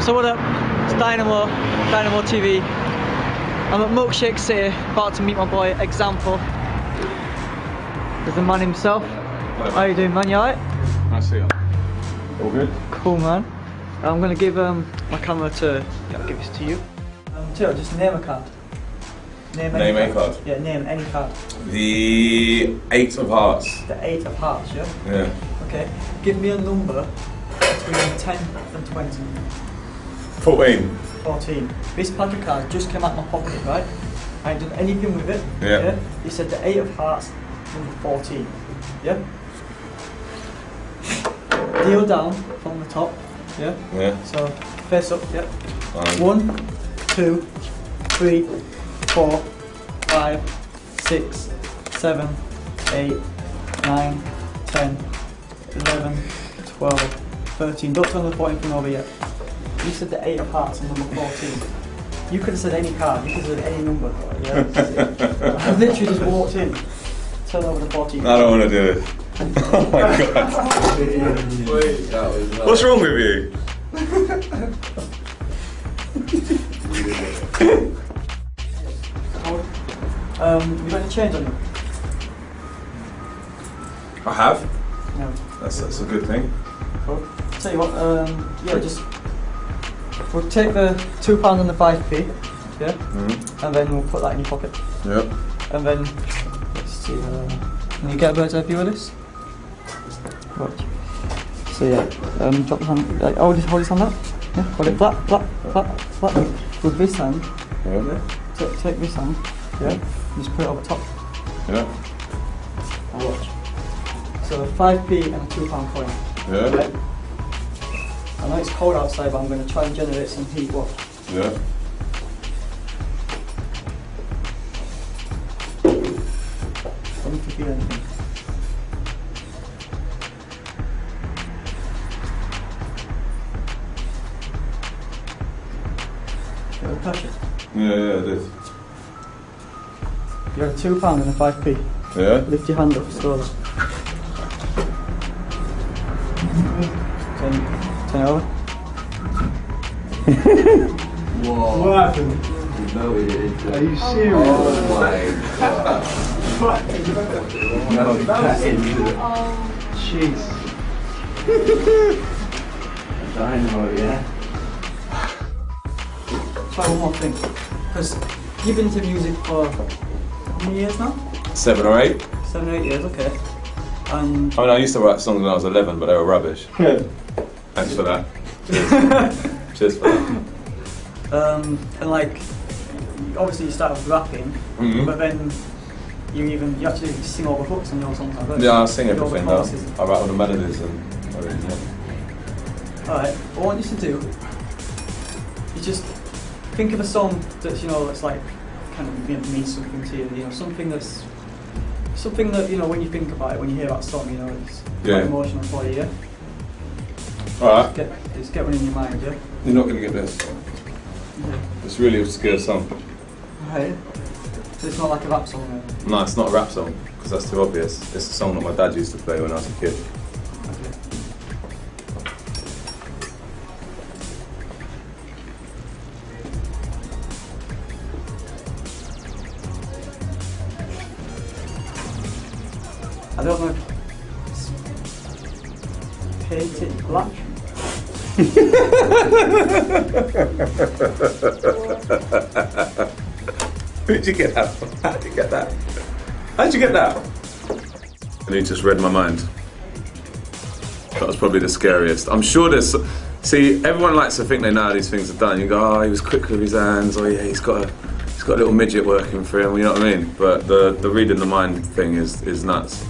So what up? It's Dynamo, Dynamo TV. I'm at Milkshake City, about to meet my boy Example. There's the man himself. How you doing, man? You alright? Nice to see you. All good? Cool, man. I'm gonna give um, my camera to. Yeah, I'll give this to you. Um, Tio, just name a card. Name, Name a card? Yeah, name any card. The Eight of Hearts. The eight of hearts, yeah. Yeah. Okay. Give me a number between 10 and 20. 14. 14. This pack of cards just came out of my pocket, right? I ain't done anything with it. Yeah. He said the 8 of hearts, number 14. Yeah? Deal down from the top. Yeah? Yeah. So, face up, yeah. One, two, three, four, five, six, seven, eight, nine, ten, eleven, twelve, thirteen. Don't turn the 14 from over yet. You said the 8 of hearts and number 14. You could have said any card, you could have said any number. Yeah? I literally just walked in. Turn over the 14. I don't want to do it. Oh my god. What's wrong with you? Um, you got any change on you? I have. No. That's, that's a good thing. Cool. Tell you what, um, yeah, just we'll take the two pound and the five p, yeah, Mm-hmm. and then we'll put that in your pocket, Yep. and then let's see. Uh, can you get a bird's eye view of this? Watch. So yeah, um, drop the hand. Like, hold this, hold this hand up. Yeah, hold it flat, flat, flat, flat. With this hand, Yeah. yeah. Take, take this hand, yeah. Just put it over top. Yeah. Now watch. So five p and a two pound coin. Yeah. Right? I know it's cold outside, but I'm going to try and generate some heat. Watch. Yeah. Don't need to feel anything. You ever touch it? Yeah, yeah, it is. You have a two pound and a five p. Yeah. Lift your hand up slowly. Turn, turn it over. What happened? Are you oh, serious? Oh my No, that Jeez. Dynamo, yeah. Try one more thing. Because you've been to music for how many years now? Seven or eight. Seven or eight years, okay. And I mean, I used to write songs when I was 11, but they were rubbish. Thanks for that. Cheers. Cheers for that. um, and like, obviously you start off rapping, Mhm. but then you even you actually sing all the hooks on your songs. Bet. Yeah, I sing You all everything the now. choruses. I write all the melodies and everything. Yeah. Alright, what I want you to do is just think of a song that's, you know, that's like kind of you know, means something to you, you know, something that's something that, you know, when you think about it, when you hear that song, you know, it's Yeah. quite emotional for you, yeah? Alright, Get, just get one in your mind, yeah? you're not going to get this. It's really obscure song. Alright. So it's not like a rap song then? No, it's not a rap song, because that's too obvious. It's a song that my dad used to play when I was a kid. Okay. I don't know. Paint It Black. Where'd you get that from? How'd you get that? How'd you get that? And he just read my mind. That was probably the scariest. I'm sure there's. See, everyone likes to think they know how these things are done. You go, oh, he was quick with his hands. Oh, yeah, he's got a, he's got a little midget working for him. You know what I mean? But the the reading the mind thing is is nuts.